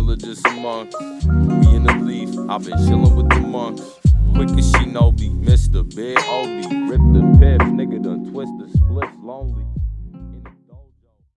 villages among. We in the leaf, I've been chillin' with the monks. Quick as she know me, Mr. Big OB. Rip the piff, nigga done twist the split lonely.